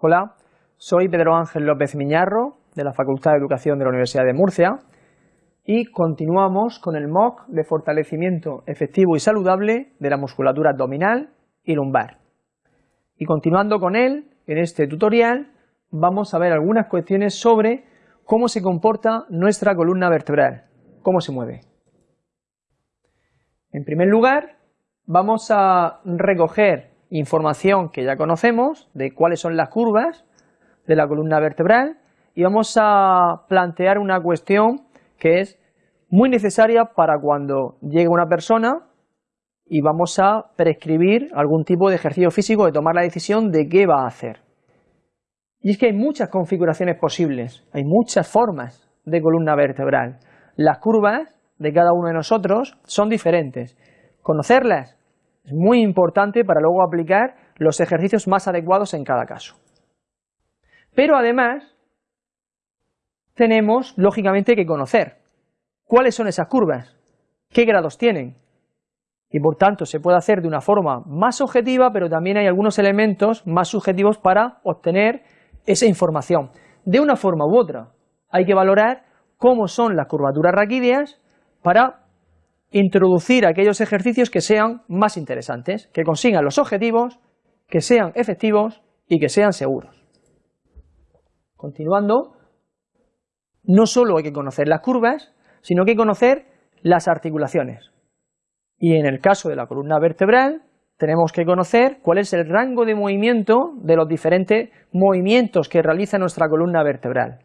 Hola, soy Pedro Ángel López Miñarro, de la Facultad de Educación de la Universidad de Murcia, y continuamos con el MOOC de fortalecimiento efectivo y saludable de la musculatura abdominal y lumbar. Y continuando con él, en este tutorial vamos a ver algunas cuestiones sobre cómo se comporta nuestra columna vertebral, cómo se mueve. En primer lugar, vamos a recoger información que ya conocemos de cuáles son las curvas de la columna vertebral y vamos a plantear una cuestión que es muy necesaria para cuando llegue una persona y vamos a prescribir algún tipo de ejercicio físico de tomar la decisión de qué va a hacer. Y es que hay muchas configuraciones posibles, hay muchas formas de columna vertebral. Las curvas de cada uno de nosotros son diferentes. Conocerlas es muy importante para luego aplicar los ejercicios más adecuados en cada caso. Pero además, tenemos lógicamente que conocer cuáles son esas curvas, qué grados tienen, y por tanto se puede hacer de una forma más objetiva, pero también hay algunos elementos más subjetivos para obtener esa información. De una forma u otra, hay que valorar cómo son las curvaturas raquídeas para introducir aquellos ejercicios que sean más interesantes, que consigan los objetivos, que sean efectivos y que sean seguros. Continuando, no solo hay que conocer las curvas, sino que hay que conocer las articulaciones. Y en el caso de la columna vertebral, tenemos que conocer cuál es el rango de movimiento de los diferentes movimientos que realiza nuestra columna vertebral.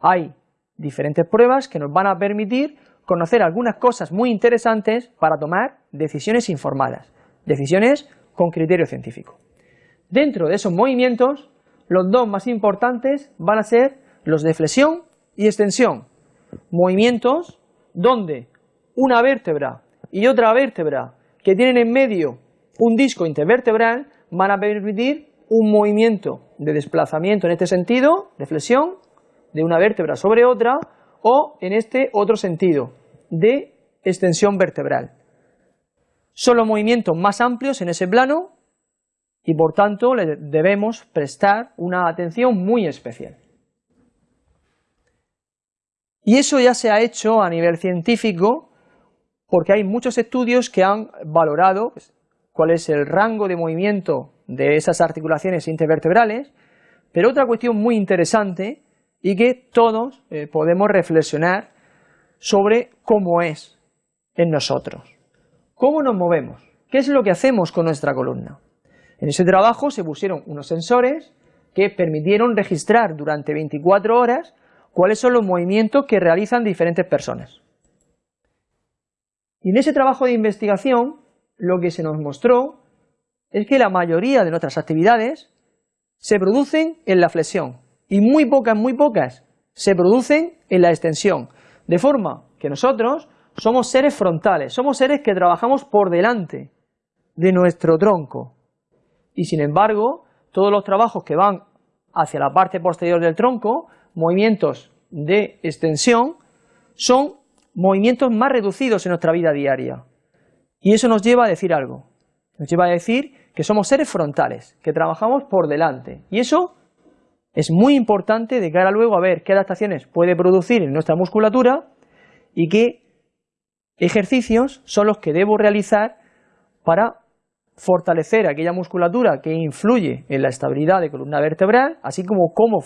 Hay diferentes pruebas que nos van a permitir conocer algunas cosas muy interesantes para tomar decisiones informadas, decisiones con criterio científico. Dentro de esos movimientos, los dos más importantes van a ser los de flexión y extensión, movimientos donde una vértebra y otra vértebra que tienen en medio un disco intervertebral van a permitir un movimiento de desplazamiento en este sentido, de flexión, de una vértebra sobre otra, o en este otro sentido, de extensión vertebral. Son los movimientos más amplios en ese plano y por tanto le debemos prestar una atención muy especial. Y eso ya se ha hecho a nivel científico porque hay muchos estudios que han valorado pues, cuál es el rango de movimiento de esas articulaciones intervertebrales, pero otra cuestión muy interesante y que todos eh, podemos reflexionar sobre cómo es en nosotros. ¿Cómo nos movemos? ¿Qué es lo que hacemos con nuestra columna? En ese trabajo se pusieron unos sensores que permitieron registrar durante 24 horas cuáles son los movimientos que realizan diferentes personas. Y en ese trabajo de investigación lo que se nos mostró es que la mayoría de nuestras actividades se producen en la flexión y muy pocas, muy pocas se producen en la extensión, de forma que nosotros somos seres frontales, somos seres que trabajamos por delante de nuestro tronco. Y sin embargo, todos los trabajos que van hacia la parte posterior del tronco, movimientos de extensión, son movimientos más reducidos en nuestra vida diaria. Y eso nos lleva a decir algo, nos lleva a decir que somos seres frontales, que trabajamos por delante. Y eso es muy importante de cara luego a ver qué adaptaciones puede producir en nuestra musculatura y qué ejercicios son los que debo realizar para fortalecer aquella musculatura que influye en la estabilidad de columna vertebral, así como cómo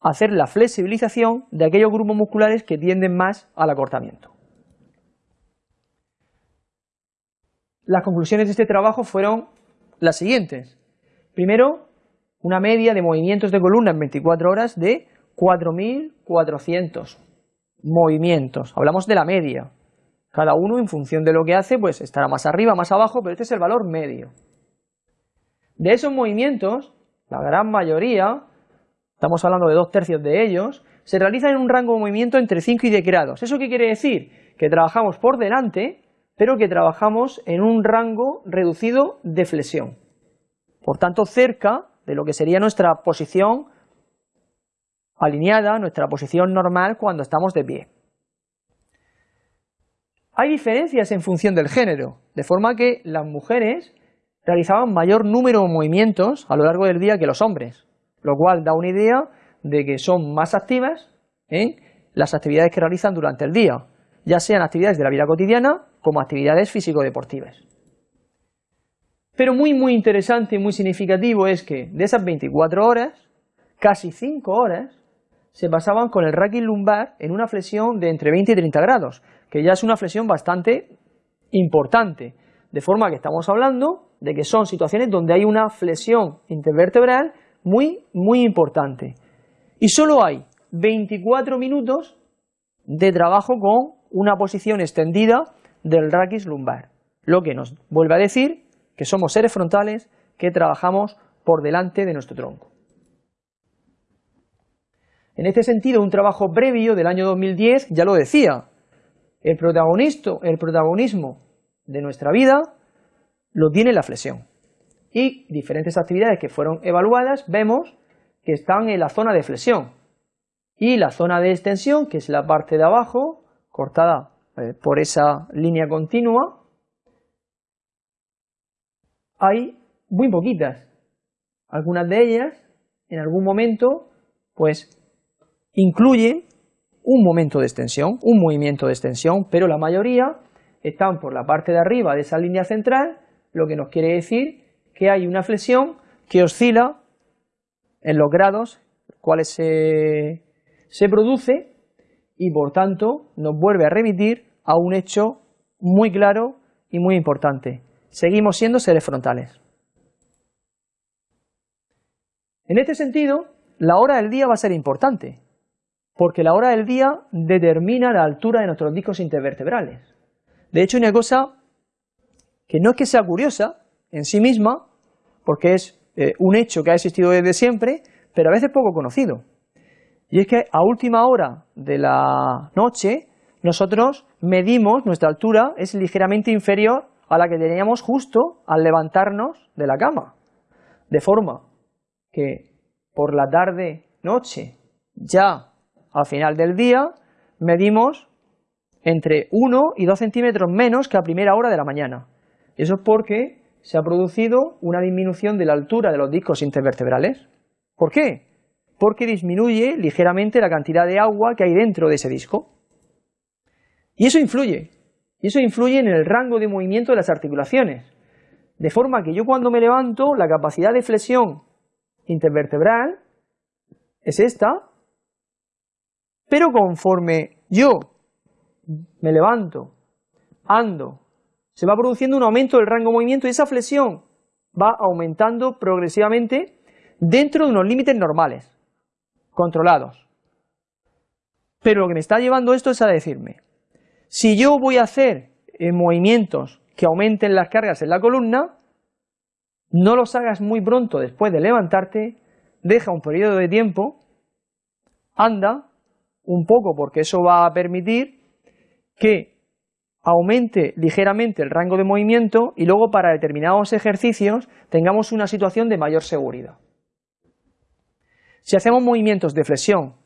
hacer la flexibilización de aquellos grupos musculares que tienden más al acortamiento. Las conclusiones de este trabajo fueron las siguientes. Primero, una media de movimientos de columna en 24 horas de 4.400 movimientos. Hablamos de la media. Cada uno en función de lo que hace, pues estará más arriba, más abajo, pero este es el valor medio. De esos movimientos, la gran mayoría, estamos hablando de dos tercios de ellos, se realizan en un rango de movimiento entre 5 y 10 grados. ¿Eso qué quiere decir? Que trabajamos por delante, pero que trabajamos en un rango reducido de flexión. Por tanto, cerca de lo que sería nuestra posición alineada, nuestra posición normal cuando estamos de pie. Hay diferencias en función del género, de forma que las mujeres realizaban mayor número de movimientos a lo largo del día que los hombres, lo cual da una idea de que son más activas en las actividades que realizan durante el día, ya sean actividades de la vida cotidiana como actividades físico-deportivas. Pero muy muy interesante y muy significativo es que de esas 24 horas, casi 5 horas se pasaban con el raquis lumbar en una flexión de entre 20 y 30 grados, que ya es una flexión bastante importante, de forma que estamos hablando de que son situaciones donde hay una flexión intervertebral muy, muy importante. Y solo hay 24 minutos de trabajo con una posición extendida del raquis lumbar, lo que nos vuelve a decir que somos seres frontales que trabajamos por delante de nuestro tronco. En este sentido, un trabajo previo del año 2010 ya lo decía, el, el protagonismo de nuestra vida lo tiene la flexión. Y diferentes actividades que fueron evaluadas vemos que están en la zona de flexión. Y la zona de extensión, que es la parte de abajo, cortada eh, por esa línea continua, hay muy poquitas. Algunas de ellas, en algún momento, pues incluye un momento de extensión, un movimiento de extensión, pero la mayoría están por la parte de arriba de esa línea central, lo que nos quiere decir que hay una flexión que oscila en los grados cuales se, se produce y por tanto nos vuelve a remitir a un hecho muy claro y muy importante. Seguimos siendo seres frontales. En este sentido, la hora del día va a ser importante, porque la hora del día determina la altura de nuestros discos intervertebrales. De hecho, una cosa que no es que sea curiosa en sí misma, porque es eh, un hecho que ha existido desde siempre, pero a veces poco conocido. Y es que a última hora de la noche, nosotros medimos, nuestra altura es ligeramente inferior a la que teníamos justo al levantarnos de la cama. De forma que por la tarde-noche, ya al final del día medimos entre 1 y 2 centímetros menos que a primera hora de la mañana. Eso es porque se ha producido una disminución de la altura de los discos intervertebrales. ¿Por qué? Porque disminuye ligeramente la cantidad de agua que hay dentro de ese disco. Y eso influye. Y eso influye en el rango de movimiento de las articulaciones. De forma que yo cuando me levanto, la capacidad de flexión intervertebral es esta, pero conforme yo me levanto, ando, se va produciendo un aumento del rango de movimiento y esa flexión va aumentando progresivamente dentro de unos límites normales, controlados. Pero lo que me está llevando esto es a decirme, si yo voy a hacer eh, movimientos que aumenten las cargas en la columna, no los hagas muy pronto después de levantarte, deja un periodo de tiempo, anda, un poco porque eso va a permitir que aumente ligeramente el rango de movimiento y luego para determinados ejercicios tengamos una situación de mayor seguridad. Si hacemos movimientos de flexión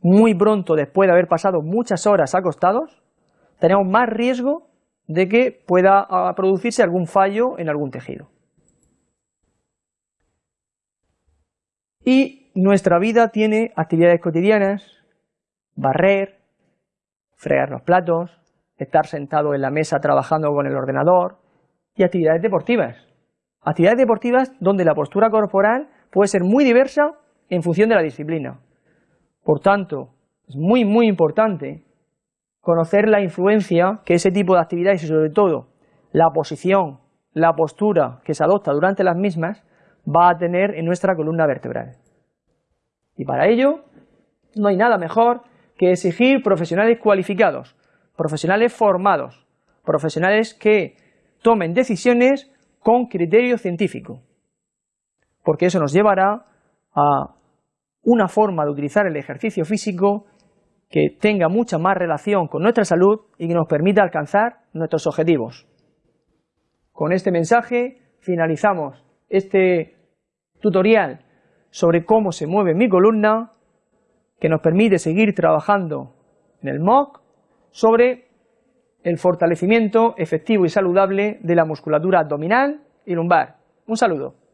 muy pronto después de haber pasado muchas horas acostados, tenemos más riesgo de que pueda ah, producirse algún fallo en algún tejido. Y nuestra vida tiene actividades cotidianas barrer, fregar los platos, estar sentado en la mesa trabajando con el ordenador y actividades deportivas. Actividades deportivas donde la postura corporal puede ser muy diversa en función de la disciplina. Por tanto, es muy muy importante conocer la influencia que ese tipo de actividades y sobre todo la posición, la postura que se adopta durante las mismas va a tener en nuestra columna vertebral. Y para ello no hay nada mejor que exigir profesionales cualificados, profesionales formados, profesionales que tomen decisiones con criterio científico, porque eso nos llevará a una forma de utilizar el ejercicio físico que tenga mucha más relación con nuestra salud y que nos permita alcanzar nuestros objetivos. Con este mensaje finalizamos este tutorial sobre cómo se mueve mi columna que nos permite seguir trabajando en el MOOC sobre el fortalecimiento efectivo y saludable de la musculatura abdominal y lumbar. Un saludo.